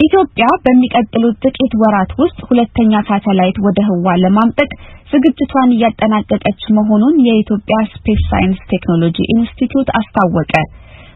ኢትዮጵያ በሚቀጥሉት ጥቂት ወራት ውስጥ ሁለተኛ ሳተላይት ወደ ህዋ ለማምጠቅ ዝግጅቷን እያጠናቀቀች መሆኑን የኢትዮጵያ ስፔስ ሳይንስ ቴክኖሎጂ ኢንስቲትዩት አስታወቀ።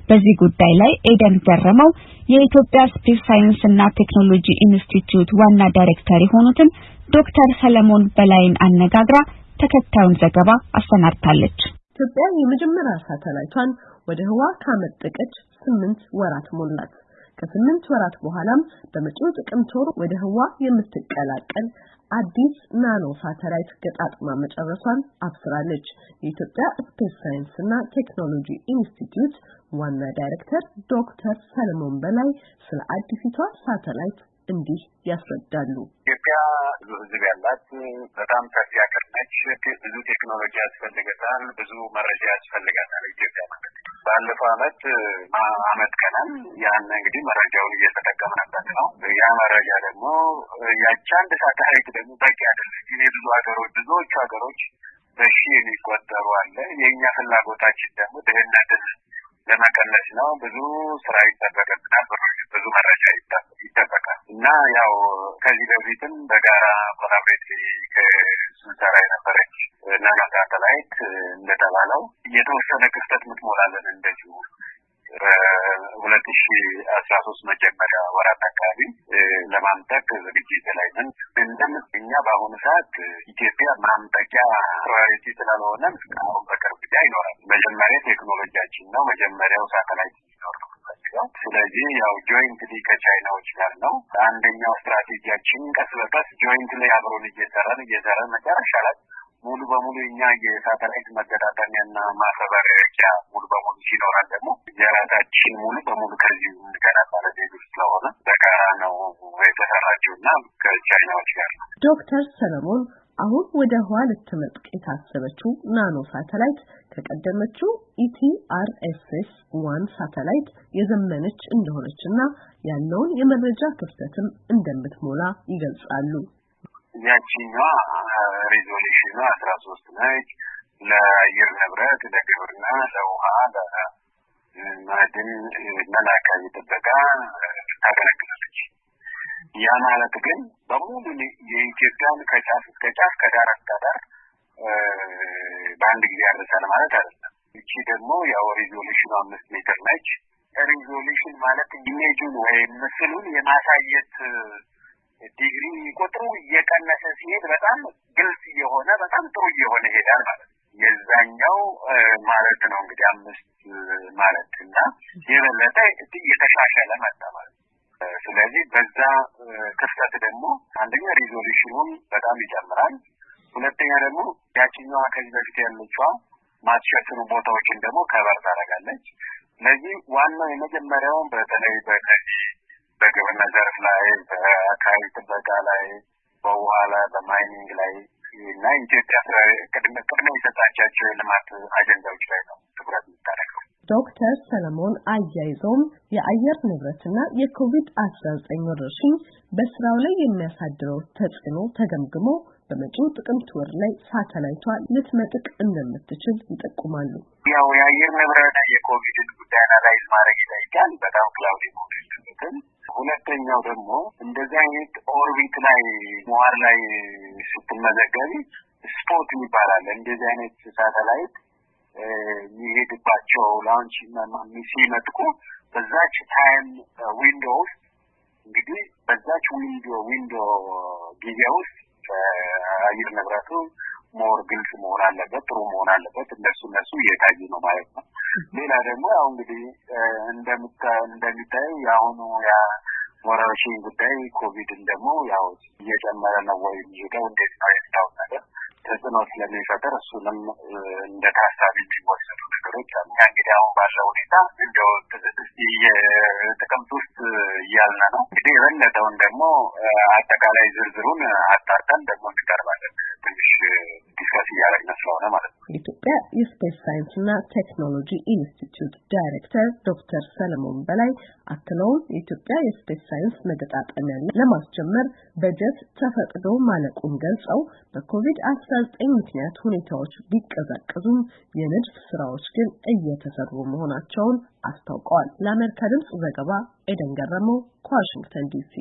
በዚህ ጉዳይ ላይ ኤደን ገረመው የኢትዮጵያ ስፔስ ሳይንስ እና ቴክኖሎጂ ኢንስቲትዩት ዋና ዳይሬክተር የሆኑትን ዶክተር ሰለሞን በላይን አነጋግራ ተከታዩን ዘገባ አሰናድታለች። ኢትዮጵያ የመጀመሪያ ሳተላይቷን ወደ ህዋ ካመጠቀች ስምንት ወራት ሞላት። ከስምንት ወራት በኋላም በመጪው ጥቅምት ወር ወደ ህዋ የምትቀላቀል አዲስ ናኖ ሳተላይት ገጣጥማ መጨረሷን አብስራለች። የኢትዮጵያ ስፔስ ሳይንስ እና ቴክኖሎጂ ኢንስቲትዩት ዋና ዳይሬክተር ዶክተር ሰለሞን በላይ ስለ አዲሲቷ ሳተላይት እንዲህ ያስረዳሉ። ኢትዮጵያ ብዙ ህዝብ ያላት በጣም ሰፊ ሀገር ነች። ብዙ ቴክኖሎጂ ያስፈልገታል። ብዙ መረጃ ያስፈልጋታል ኢትዮጵያ ባለፈው አመት አመት ቀናል ያን እንግዲህ መረጃውን እየተጠቀምንበት ነው። ያ መረጃ ደግሞ ያቺ አንድ ሳተላይት ደግሞ በቂ አይደለም። ብዙ ሀገሮች ብዙዎቹ ሀገሮች በሺ የሚቆጠሩ አለ። የእኛ ፍላጎታችን ደግሞ ድህነትን ለመቀነስ ነው። ብዙ ስራ ይጠበቅብናል። ብዙ መረጃ ይጠበቃል እና ያው ከዚህ በፊትም በጋራ collaborate ስንሰራ የነበረች ናኖ ሳተላይት እንደተባለው የተወሰነ ክፍተት ምትሞላልን እንደዚሁ ሁለት ሺ አስራ ሶስት መጀመሪያ ወራት አካባቢ ለማምጠቅ ዝግጅት ላይ ነን። እንደም እኛ በአሁኑ ሰዓት ኢትዮጵያ ማምጠቂያ priority ስላልሆነ አሁን በቅርብ ጊዜ አይኖራል። መጀመሪያ ቴክኖሎጂያችን ነው። መጀመሪያው ሳተላይት ሲኖር ነው። ስለዚህ ያው jointly ከቻይናዎች ጋር ነው። አንደኛው ስትራቴጂያችን ቀስ በቀስ jointly አብሮን እየሰራን እየሰራን መጨረሻ ላይ ሙሉ በሙሉ እኛ የሳተላይት መገጣጠሚያና ማፈብረኪያ ሙሉ በሙሉ ሲኖረን ደግሞ የራሳችን ሙሉ በሙሉ ከዚሁ እንደገና ማለት ስለሆነ በጋራ ነው የተሰራችው እና ከቻይናዎች ጋር ነው። ዶክተር ሰለሞን አሁን ወደ ህዋ ልትመጥቅ የታሰበችው ናኖ ሳተላይት ከቀደመችው ETRSS one ሳተላይት የዘመነች እንደሆነች እና ያለውን የመረጃ ክፍተትም እንደምትሞላ ይገልጻሉ። ያቺኛዋ resolution ኗ አስራ ሶስት ነች። ለአየር ንብረት፣ ለግብርና፣ ለውሃ፣ ለማዕድን እና ለአካባቢ ጥበቃ ያ ማለት ግን በሙሉ የኢትዮጵያን ከጫፍ እስከ ጫፍ ከዳር እስከ ዳር በአንድ ጊዜ ያደርሳል ማለት አይደለም። እቺ ደግሞ ያው resolution ኑ አምስት ሜትር ነች። resolution ማለት image ጁን ወይም ምስሉን የማሳየት ዲግሪ ቁጥሩ እየቀነሰ ሲሄድ በጣም ግልጽ እየሆነ በጣም ጥሩ እየሆነ ይሄዳል ማለት ነው። የዛኛው ማለት ነው እንግዲህ አምስት ማለት እና የበለጠ እየተሻሻለ መጣ ማለት ነው። ስለዚህ በዛ ክፍተት ደግሞ አንደኛ resolution ኑን በጣም ይጨምራል። ሁለተኛ ደግሞ ያችኛዋ ከዚህ በፊት ያለችዋ ማትሸፍኑ ቦታዎችን ደግሞ ከበር ታደርጋለች። ስለዚህ ዋናው የመጀመሪያውን በተለይ በነዚህ በግብርና ዘርፍ ላይ፣ በአካባቢ ጥበቃ ላይ፣ በውሃ ላይ፣ በማይኒንግ ላይ እና ኢትዮጵያ ቅድሚያ የሰጣቻቸው የልማት አጀንዳዎች ላይ ነው ትኩረት የምታደርገው። ዶክተር ሰለሞን አያይዘውም የአየር ንብረትና የኮቪድ አስራ ዘጠኝ ወረርሽኝ በስራው ላይ የሚያሳድረው ተጽዕኖ ተገምግሞ በመጪው ጥቅምት ወር ላይ ሳተላይቷ ልትመጥቅ እንደምትችል ይጠቁማሉ። ያው የአየር ንብረት የኮቪድን ጉዳይ analyze ማድረግ ይጠይቃል። በጣም cloud የለበትም። ሁለተኛው ደግሞ እንደዚህ አይነት orbit ላይ ምህዋር ላይ ስትመዘገቢ spot ይባላል። እንደዚህ አይነት ሳተላይት የሚሄድባቸው launch ሲመጥቁ በዛች time window ውስጥ እንግዲህ በዛች window window ጊዜ ውስጥ አየር ንብረቱ more ግልጽ መሆን አለበት፣ ጥሩ መሆን አለበት። እነሱ እነሱ እየታዩ ነው ማለት ነው። ሌላ ደግሞ ያው እንግዲህ እንደሚታየው የአሁኑ ወረርሽኝ ጉዳይ ኮቪድን ደግሞ ያው እየጨመረ ነው ወይ የሚሄደው እንዴት ነው የሚታወቅ ነገር ተጽዕኖ ስለሚፈጥር እሱንም እንደ ታሳቢ የሚወሰዱ ነገሮች አሉ። እንግዲህ አሁን ባለው ሁኔታ እንደው ጥቅምት ውስጥ እያልን ነው እንግዲህ የበለጠውን ደግሞ አጠቃላይ ዝርዝሩን አጣርተን ደግሞ እንቀርባለን። ትንሽ discuss እያደረግን ስለሆነ ማለት ነው። የኢትዮጵያ የስፔስ ሳይንስና ቴክኖሎጂ ኢንስቲትዩት ዳይሬክተር ዶክተር ሰለሞን በላይ አክለውም የኢትዮጵያ የስፔስ ሳይንስ መገጣጠሚያ ለማስጀመር በጀት ተፈቅዶ ማለቁን ገልጸው በኮቪድ አስራ ዘጠኝ ምክንያት ሁኔታዎች ቢቀዛቀዙም የንድፍ ስራዎች ግን እየተሰሩ መሆናቸውን አስታውቀዋል። ለአሜሪካ ድምጽ ዘገባ ኤደን ገረመው ከዋሽንግተን ዲሲ